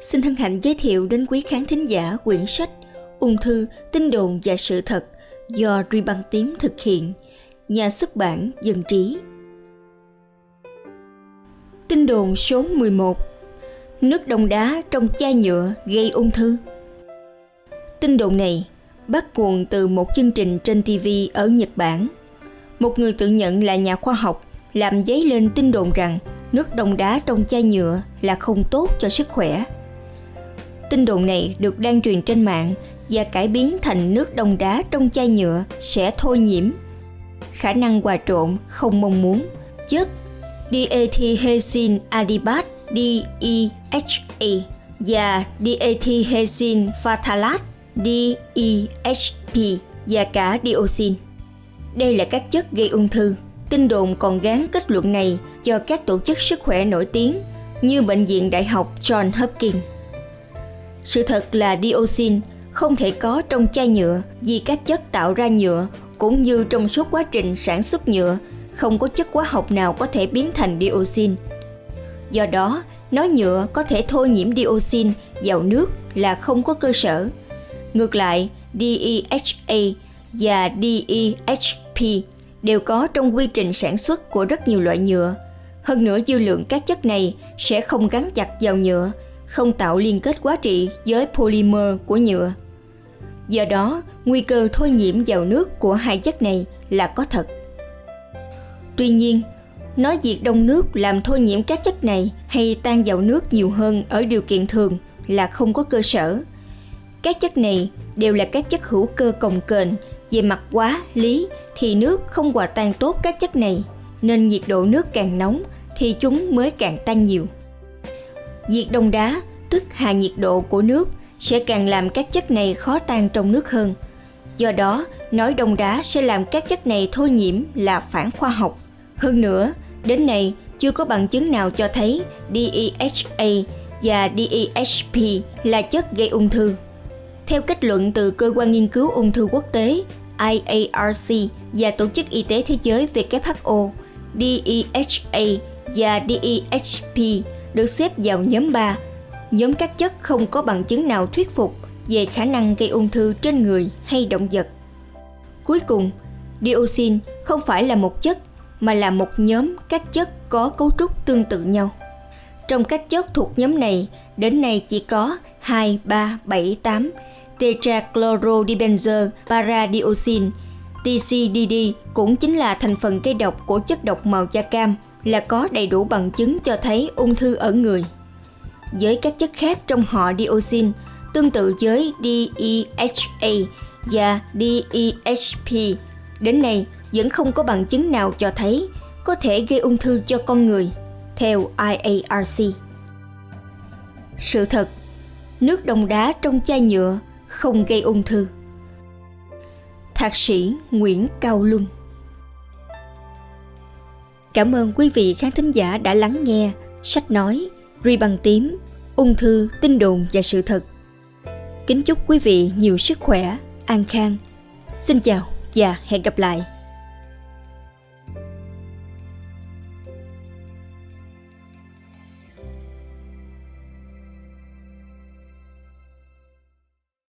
xin hân hạnh giới thiệu đến quý khán thính giả quyển sách Ung thư, tin đồn và sự thật do Ruy Băng Tím thực hiện, nhà xuất bản Dân Trí. Tin đồn số 11 Nước đông đá trong chai nhựa gây ung thư Tin đồn này bắt nguồn từ một chương trình trên TV ở Nhật Bản. Một người tự nhận là nhà khoa học làm dấy lên tin đồn rằng nước đông đá trong chai nhựa là không tốt cho sức khỏe. Tin đồn này được lan truyền trên mạng và cải biến thành nước đông đá trong chai nhựa sẽ thôi nhiễm. Khả năng hòa trộn không mong muốn chất diethylhexin adipat DEHA và diethylhexin phthalate DEHP và cả dioxin. Đây là các chất gây ung thư. Tin đồn còn gán kết luận này cho các tổ chức sức khỏe nổi tiếng như Bệnh viện Đại học John Hopkins. Sự thật là dioxin không thể có trong chai nhựa vì các chất tạo ra nhựa cũng như trong suốt quá trình sản xuất nhựa không có chất hóa học nào có thể biến thành dioxin. Do đó, nói nhựa có thể thôi nhiễm dioxin vào nước là không có cơ sở. Ngược lại, DEHA và DEHP đều có trong quy trình sản xuất của rất nhiều loại nhựa. Hơn nữa dư lượng các chất này sẽ không gắn chặt vào nhựa, không tạo liên kết quá trị với polymer của nhựa. Do đó, nguy cơ thôi nhiễm vào nước của hai chất này là có thật. Tuy nhiên, nói việc đông nước làm thôi nhiễm các chất này hay tan vào nước nhiều hơn ở điều kiện thường là không có cơ sở. Các chất này đều là các chất hữu cơ cồng kềnh, về mặt quá, lý thì nước không hòa tan tốt các chất này, nên nhiệt độ nước càng nóng thì chúng mới càng tan nhiều. Diệt đông đá, tức hạ nhiệt độ của nước, sẽ càng làm các chất này khó tan trong nước hơn. Do đó, nói đông đá sẽ làm các chất này thôi nhiễm là phản khoa học. Hơn nữa, đến nay chưa có bằng chứng nào cho thấy DEHA và DEHP là chất gây ung thư. Theo kết luận từ Cơ quan Nghiên cứu Ung thư Quốc tế IARC và Tổ chức Y tế Thế giới WHO, DEHA và DEHP được xếp vào nhóm 3, nhóm các chất không có bằng chứng nào thuyết phục về khả năng gây ung thư trên người hay động vật. Cuối cùng, dioxin không phải là một chất mà là một nhóm các chất có cấu trúc tương tự nhau. Trong các chất thuộc nhóm này, đến nay chỉ có 2, 3, 7, 8 tetrachlorodibenzer paradioxin. TCDD cũng chính là thành phần gây độc của chất độc màu da cam là có đầy đủ bằng chứng cho thấy ung thư ở người. Với các chất khác trong họ dioxin, tương tự với DEHA và DEHP, đến nay vẫn không có bằng chứng nào cho thấy có thể gây ung thư cho con người, theo IARC. Sự thật, nước đông đá trong chai nhựa không gây ung thư. Thạc sĩ Nguyễn Cao Luân Cảm ơn quý vị khán thính giả đã lắng nghe sách nói Ri bằng tím, ung thư, tin đồn và sự thật. Kính chúc quý vị nhiều sức khỏe, an khang. Xin chào và hẹn gặp lại.